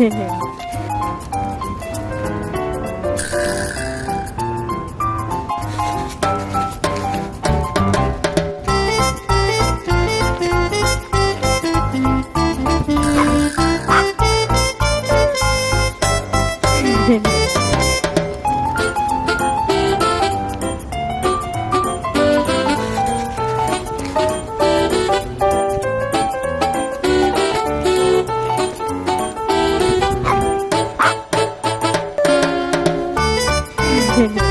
嘿嘿。Gracias.